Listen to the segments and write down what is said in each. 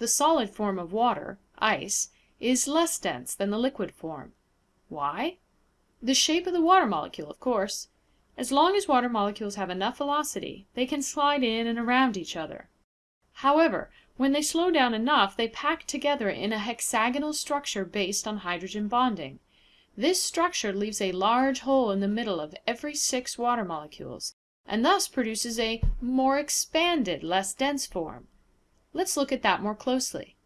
the solid form of water, ice, is less dense than the liquid form. Why? The shape of the water molecule, of course. As long as water molecules have enough velocity, they can slide in and around each other. However, when they slow down enough they pack together in a hexagonal structure based on hydrogen bonding. This structure leaves a large hole in the middle of every six water molecules, and thus produces a more expanded, less dense form. Let's look at that more closely.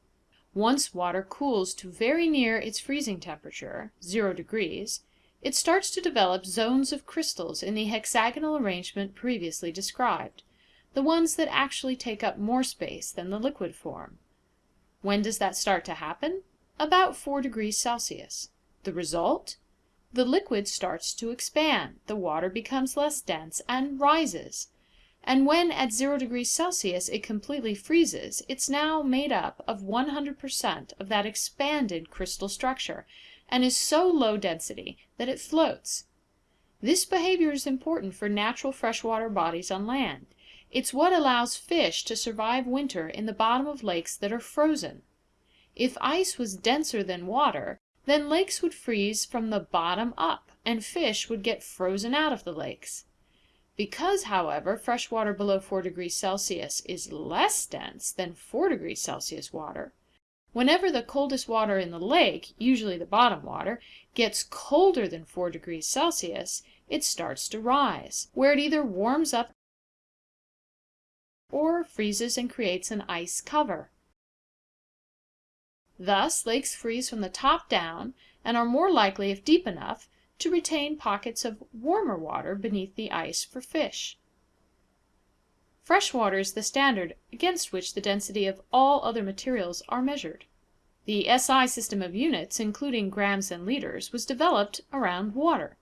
Once water cools to very near its freezing temperature, zero degrees, it starts to develop zones of crystals in the hexagonal arrangement previously described the ones that actually take up more space than the liquid form. When does that start to happen? About 4 degrees Celsius. The result? The liquid starts to expand, the water becomes less dense, and rises. And when at 0 degrees Celsius it completely freezes, it's now made up of 100% of that expanded crystal structure, and is so low density that it floats. This behavior is important for natural freshwater bodies on land. It's what allows fish to survive winter in the bottom of lakes that are frozen. If ice was denser than water, then lakes would freeze from the bottom up, and fish would get frozen out of the lakes. Because, however, fresh water below 4 degrees Celsius is less dense than 4 degrees Celsius water, whenever the coldest water in the lake, usually the bottom water, gets colder than 4 degrees Celsius, it starts to rise, where it either warms up or freezes and creates an ice cover. Thus, lakes freeze from the top down and are more likely, if deep enough, to retain pockets of warmer water beneath the ice for fish. Fresh water is the standard against which the density of all other materials are measured. The SI system of units, including grams and liters, was developed around water.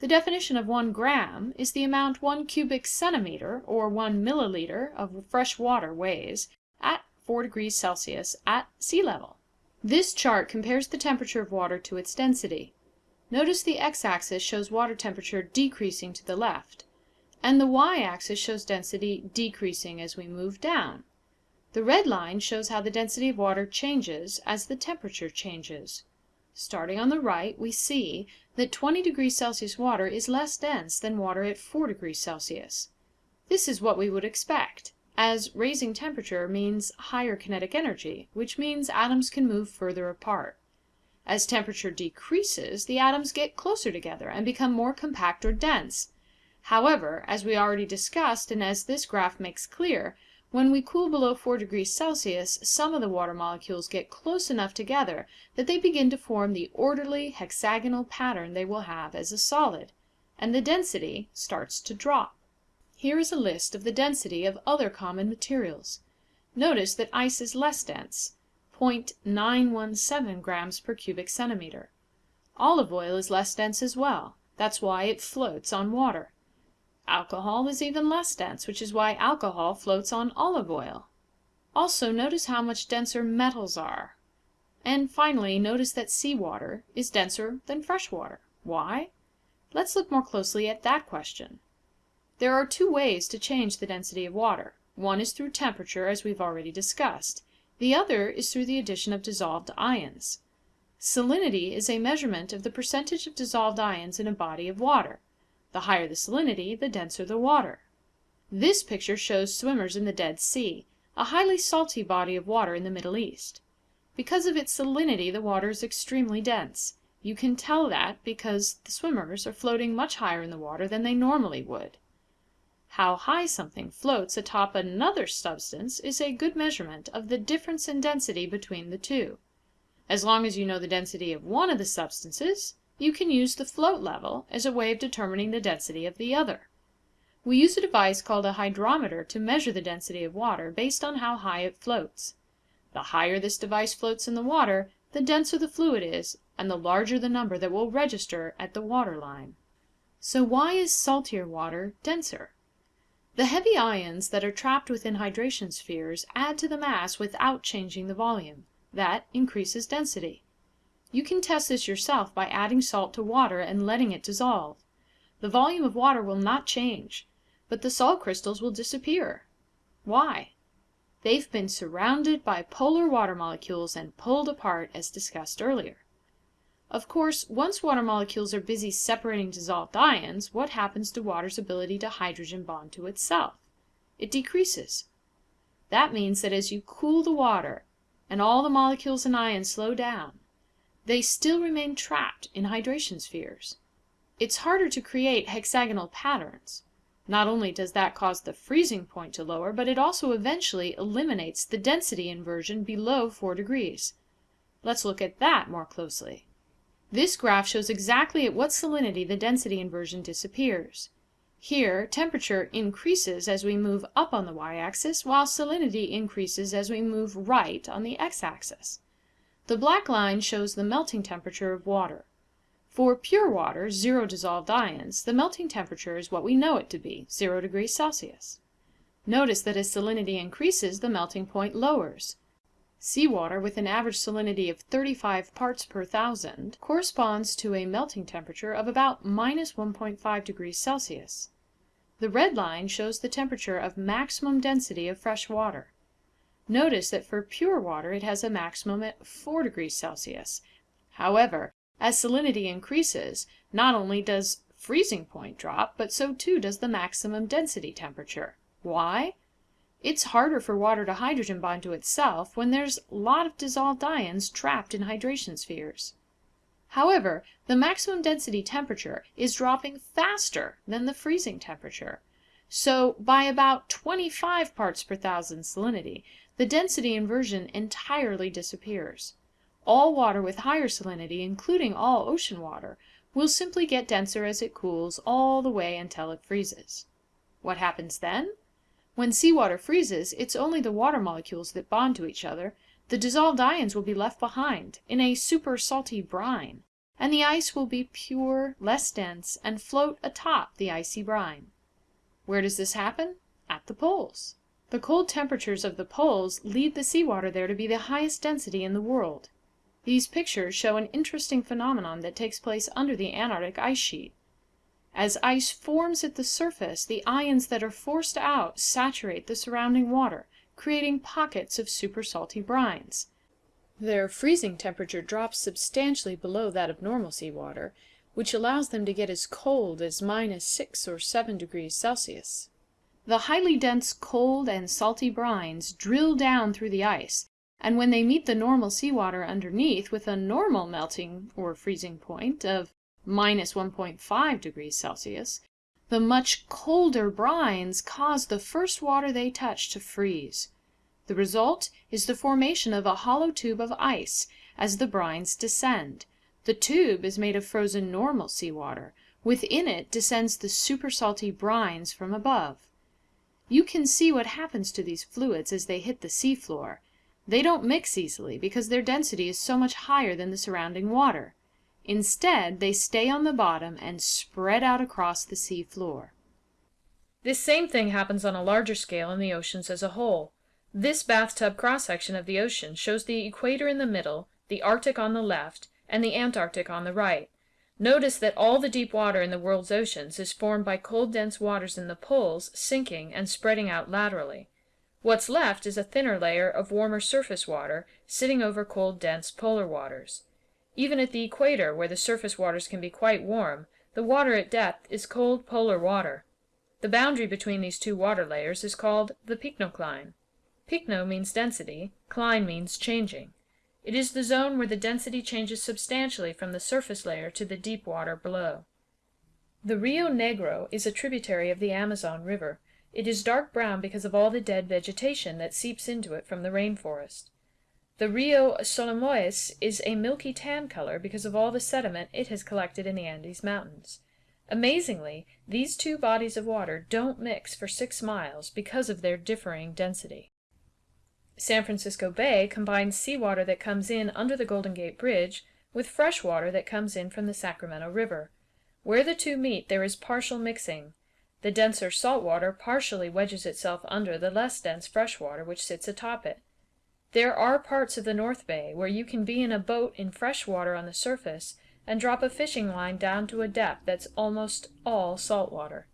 The definition of 1 gram is the amount 1 cubic centimeter, or 1 milliliter, of fresh water weighs at 4 degrees Celsius at sea level. This chart compares the temperature of water to its density. Notice the x-axis shows water temperature decreasing to the left, and the y-axis shows density decreasing as we move down. The red line shows how the density of water changes as the temperature changes. Starting on the right, we see that 20 degrees Celsius water is less dense than water at 4 degrees Celsius. This is what we would expect, as raising temperature means higher kinetic energy, which means atoms can move further apart. As temperature decreases, the atoms get closer together and become more compact or dense. However, as we already discussed and as this graph makes clear, when we cool below 4 degrees Celsius, some of the water molecules get close enough together that they begin to form the orderly hexagonal pattern they will have as a solid, and the density starts to drop. Here is a list of the density of other common materials. Notice that ice is less dense, 0.917 grams per cubic centimeter. Olive oil is less dense as well. That's why it floats on water. Alcohol is even less dense, which is why alcohol floats on olive oil. Also notice how much denser metals are. And finally, notice that seawater is denser than fresh water. Why? Let's look more closely at that question. There are two ways to change the density of water. One is through temperature, as we've already discussed. The other is through the addition of dissolved ions. Salinity is a measurement of the percentage of dissolved ions in a body of water. The higher the salinity, the denser the water. This picture shows swimmers in the Dead Sea, a highly salty body of water in the Middle East. Because of its salinity the water is extremely dense. You can tell that because the swimmers are floating much higher in the water than they normally would. How high something floats atop another substance is a good measurement of the difference in density between the two. As long as you know the density of one of the substances, you can use the float level as a way of determining the density of the other. We use a device called a hydrometer to measure the density of water based on how high it floats. The higher this device floats in the water, the denser the fluid is, and the larger the number that will register at the water line. So why is saltier water denser? The heavy ions that are trapped within hydration spheres add to the mass without changing the volume. That increases density. You can test this yourself by adding salt to water and letting it dissolve. The volume of water will not change, but the salt crystals will disappear. Why? They've been surrounded by polar water molecules and pulled apart as discussed earlier. Of course, once water molecules are busy separating dissolved ions, what happens to water's ability to hydrogen bond to itself? It decreases. That means that as you cool the water and all the molecules and ions slow down, they still remain trapped in hydration spheres. It's harder to create hexagonal patterns. Not only does that cause the freezing point to lower, but it also eventually eliminates the density inversion below 4 degrees. Let's look at that more closely. This graph shows exactly at what salinity the density inversion disappears. Here, temperature increases as we move up on the y-axis, while salinity increases as we move right on the x-axis. The black line shows the melting temperature of water. For pure water, zero dissolved ions, the melting temperature is what we know it to be, 0 degrees Celsius. Notice that as salinity increases, the melting point lowers. Seawater with an average salinity of 35 parts per thousand corresponds to a melting temperature of about minus 1.5 degrees Celsius. The red line shows the temperature of maximum density of fresh water. Notice that for pure water it has a maximum at 4 degrees Celsius. However, as salinity increases, not only does freezing point drop, but so too does the maximum density temperature. Why? It's harder for water to hydrogen bond to itself when there's a lot of dissolved ions trapped in hydration spheres. However, the maximum density temperature is dropping faster than the freezing temperature. So by about 25 parts per thousand salinity, the density inversion entirely disappears. All water with higher salinity, including all ocean water, will simply get denser as it cools all the way until it freezes. What happens then? When seawater freezes, it's only the water molecules that bond to each other. The dissolved ions will be left behind, in a super salty brine, and the ice will be pure, less dense, and float atop the icy brine. Where does this happen? At the poles. The cold temperatures of the poles lead the seawater there to be the highest density in the world. These pictures show an interesting phenomenon that takes place under the Antarctic ice sheet. As ice forms at the surface, the ions that are forced out saturate the surrounding water, creating pockets of super salty brines. Their freezing temperature drops substantially below that of normal seawater, which allows them to get as cold as minus 6 or 7 degrees Celsius. The highly dense cold and salty brines drill down through the ice, and when they meet the normal seawater underneath with a normal melting or freezing point of minus 1.5 degrees Celsius, the much colder brines cause the first water they touch to freeze. The result is the formation of a hollow tube of ice as the brines descend. The tube is made of frozen normal seawater. Within it descends the super salty brines from above. You can see what happens to these fluids as they hit the seafloor. They don't mix easily because their density is so much higher than the surrounding water. Instead, they stay on the bottom and spread out across the sea floor. This same thing happens on a larger scale in the oceans as a whole. This bathtub cross-section of the ocean shows the equator in the middle, the Arctic on the left, and the Antarctic on the right. Notice that all the deep water in the world's oceans is formed by cold dense waters in the poles sinking and spreading out laterally. What's left is a thinner layer of warmer surface water sitting over cold dense polar waters. Even at the equator, where the surface waters can be quite warm, the water at depth is cold polar water. The boundary between these two water layers is called the pycnocline. Pycno means density, cline means changing. It is the zone where the density changes substantially from the surface layer to the deep water below. The Rio Negro is a tributary of the Amazon River. It is dark brown because of all the dead vegetation that seeps into it from the rainforest. The Rio Solimões is a milky tan color because of all the sediment it has collected in the Andes Mountains. Amazingly, these two bodies of water don't mix for six miles because of their differing density. San Francisco Bay combines seawater that comes in under the Golden Gate Bridge with fresh water that comes in from the Sacramento River. Where the two meet there is partial mixing. The denser salt water partially wedges itself under the less dense fresh water which sits atop it. There are parts of the North Bay where you can be in a boat in fresh water on the surface and drop a fishing line down to a depth that's almost all salt water.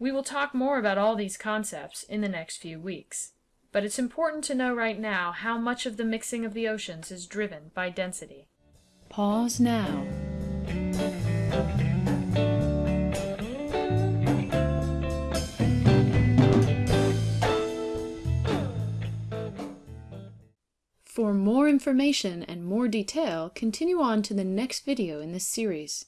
We will talk more about all these concepts in the next few weeks. but it's important to know right now how much of the mixing of the oceans is driven by density. Pause now. For more information and more detail, continue on to the next video in this series.